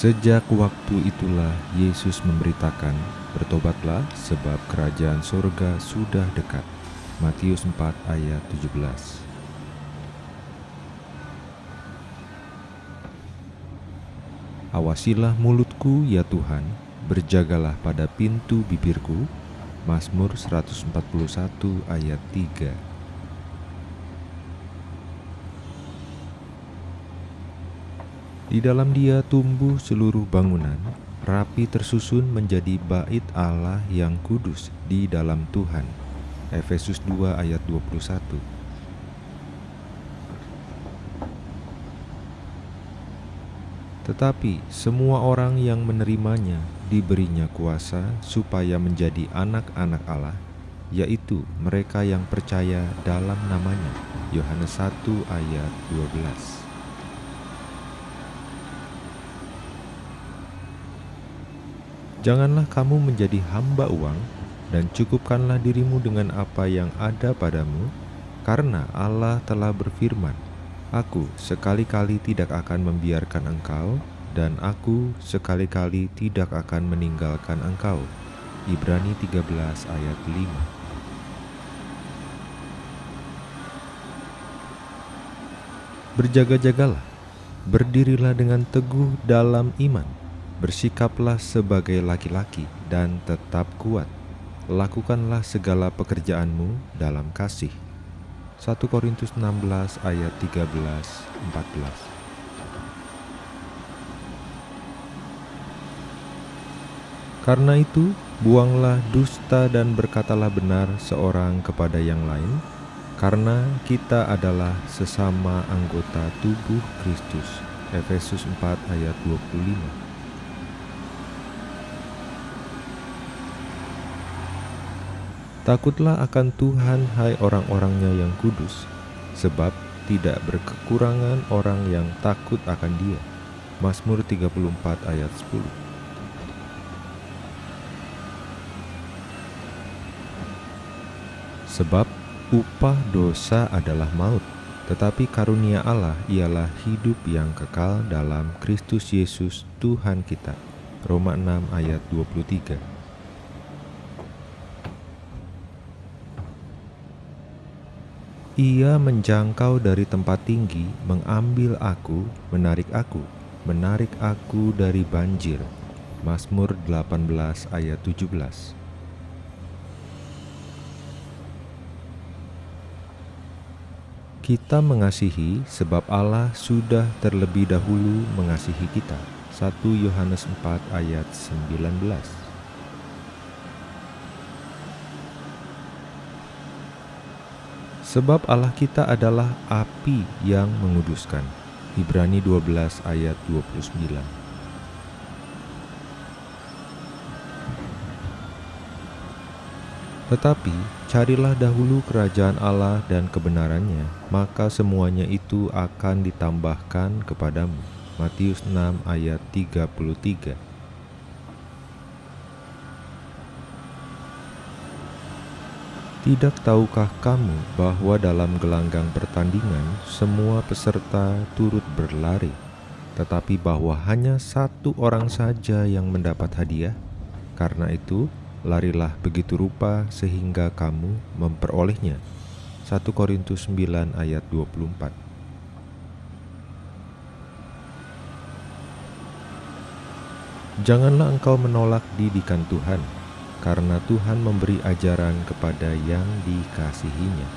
Sejak waktu itulah Yesus memberitakan, "Bertobatlah, sebab kerajaan sorga sudah dekat." Matius 4 ayat 17 Awasilah mulutku ya Tuhan, berjagalah pada pintu bibirku. Mazmur 141 ayat 3 Di dalam dia tumbuh seluruh bangunan, rapi tersusun menjadi bait Allah yang kudus di dalam Tuhan. Efesus 2 ayat 21 Tetapi semua orang yang menerimanya diberinya kuasa supaya menjadi anak-anak Allah, yaitu mereka yang percaya dalam namanya. Yohanes 1 ayat 12 Janganlah kamu menjadi hamba uang, dan cukupkanlah dirimu dengan apa yang ada padamu, karena Allah telah berfirman, Aku sekali-kali tidak akan membiarkan engkau, dan aku sekali-kali tidak akan meninggalkan engkau. Ibrani 13 ayat 5 Berjaga-jagalah, berdirilah dengan teguh dalam iman, Bersikaplah sebagai laki-laki dan tetap kuat. Lakukanlah segala pekerjaanmu dalam kasih. 1 Korintus 16 ayat 13 14 Karena itu, buanglah dusta dan berkatalah benar seorang kepada yang lain, karena kita adalah sesama anggota tubuh Kristus. Efesus 4 ayat 25 Takutlah akan Tuhan hai orang-orangnya yang kudus, sebab tidak berkekurangan orang yang takut akan dia. Mazmur 34 ayat 10 Sebab upah dosa adalah maut, tetapi karunia Allah ialah hidup yang kekal dalam Kristus Yesus Tuhan kita. Roma 6 ayat 23 Ia menjangkau dari tempat tinggi, mengambil aku, menarik aku, menarik aku dari banjir. Mazmur 18 ayat 17 Kita mengasihi sebab Allah sudah terlebih dahulu mengasihi kita. 1 Yohanes 4 ayat 19 Sebab Allah kita adalah api yang menguduskan. Ibrani 12 ayat 29 Tetapi carilah dahulu kerajaan Allah dan kebenarannya, maka semuanya itu akan ditambahkan kepadamu. Matius 6 ayat 33 Tidak tahukah kamu bahwa dalam gelanggang pertandingan semua peserta turut berlari, tetapi bahwa hanya satu orang saja yang mendapat hadiah? Karena itu, larilah begitu rupa sehingga kamu memperolehnya. 1 Korintus 9 ayat 24 Janganlah engkau menolak didikan Tuhan, karena Tuhan memberi ajaran kepada yang dikasihinya.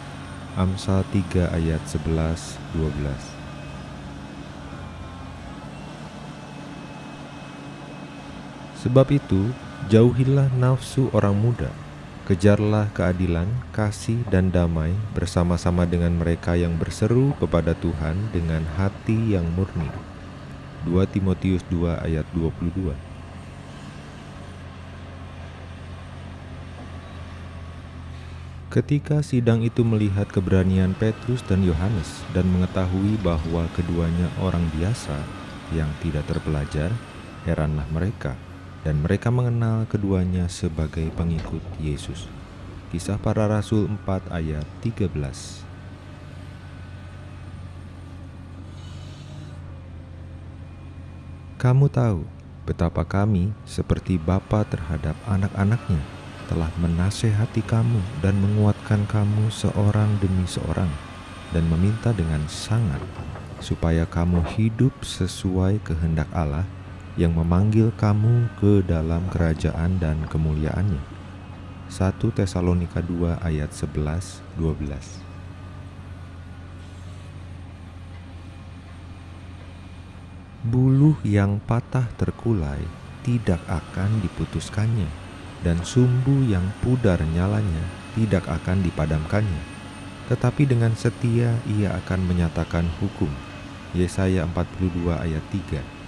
Amsal 3 ayat 11 12 Sebab itu, jauhilah nafsu orang muda, kejarlah keadilan, kasih, dan damai bersama-sama dengan mereka yang berseru kepada Tuhan dengan hati yang murni. 2 Timotius 2 ayat 22 Ketika sidang itu melihat keberanian Petrus dan Yohanes dan mengetahui bahwa keduanya orang biasa yang tidak terpelajar, heranlah mereka dan mereka mengenal keduanya sebagai pengikut Yesus. Kisah para Rasul 4 ayat 13 Kamu tahu betapa kami seperti bapa terhadap anak-anaknya telah menasehati kamu dan menguatkan kamu seorang demi seorang dan meminta dengan sangat supaya kamu hidup sesuai kehendak Allah yang memanggil kamu ke dalam kerajaan dan kemuliaannya. 1 Tesalonika 2 ayat 11 12 Buluh yang patah terkulai tidak akan diputuskannya, dan sumbu yang pudar nyalanya tidak akan dipadamkannya. Tetapi dengan setia ia akan menyatakan hukum. Yesaya 42 ayat 3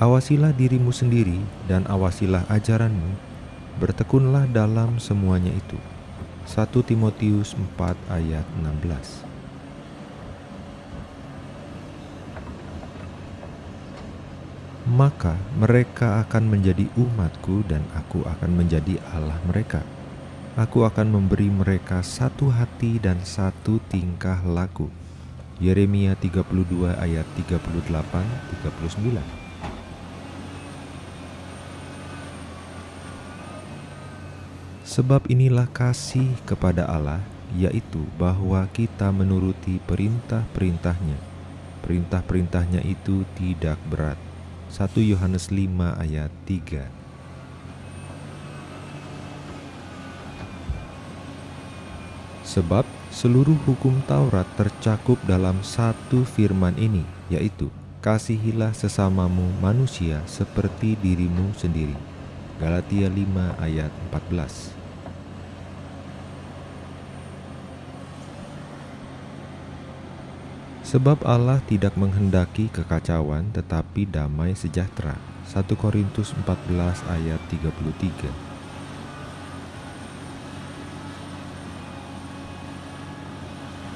Awasilah dirimu sendiri dan awasilah ajaranmu, bertekunlah dalam semuanya itu 1 Timotius 4 ayat 16 Maka mereka akan menjadi umatku dan aku akan menjadi Allah mereka. Aku akan memberi mereka satu hati dan satu tingkah laku. Yeremia 32 ayat 38 39 Sebab inilah kasih kepada Allah, yaitu bahwa kita menuruti perintah-perintahnya. Perintah-perintahnya itu tidak berat. 1 Yohanes 5 ayat 3 Sebab seluruh hukum Taurat tercakup dalam satu firman ini, yaitu Kasihilah sesamamu manusia seperti dirimu sendiri. Galatia 5 ayat 14 Sebab Allah tidak menghendaki kekacauan tetapi damai sejahtera. 1 Korintus 14 ayat 33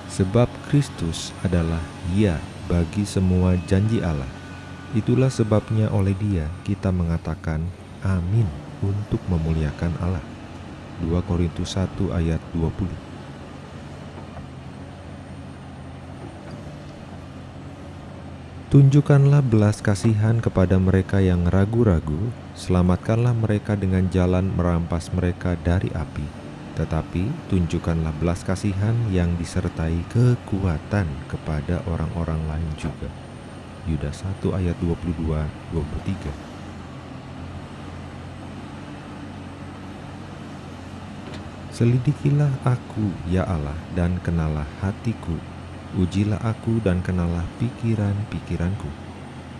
Sebab Kristus adalah ya bagi semua janji Allah. Itulah sebabnya oleh dia kita mengatakan amin untuk memuliakan Allah. 2 Korintus 1 ayat 20 Tunjukkanlah belas kasihan kepada mereka yang ragu-ragu, selamatkanlah mereka dengan jalan merampas mereka dari api. Tetapi tunjukkanlah belas kasihan yang disertai kekuatan kepada orang-orang lain juga. Yudas 1 ayat 22 23. Selidikilah aku, ya Allah, dan kenalah hatiku Ujilah aku dan kenalah pikiran-pikiranku.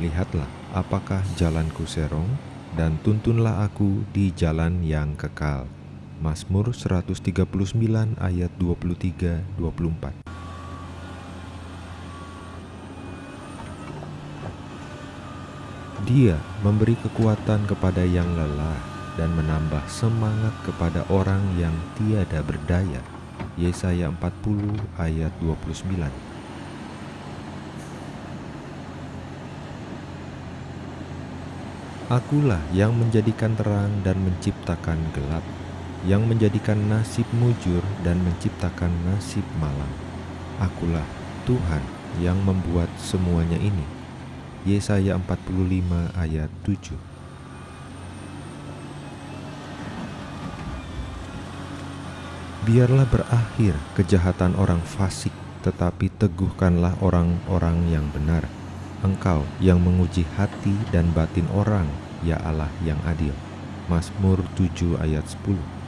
Lihatlah apakah jalanku serong, dan tuntunlah aku di jalan yang kekal. Mazmur 139 ayat 23-24 Dia memberi kekuatan kepada yang lelah dan menambah semangat kepada orang yang tiada berdaya. Yesaya 40 ayat 29 Akulah yang menjadikan terang dan menciptakan gelap, yang menjadikan nasib mujur dan menciptakan nasib malam. Akulah Tuhan yang membuat semuanya ini. Yesaya 45 ayat 7 Biarlah berakhir kejahatan orang fasik, tetapi teguhkanlah orang-orang yang benar. Engkau yang menguji hati dan batin orang, ya Allah yang adil. Mazmur 7 ayat 10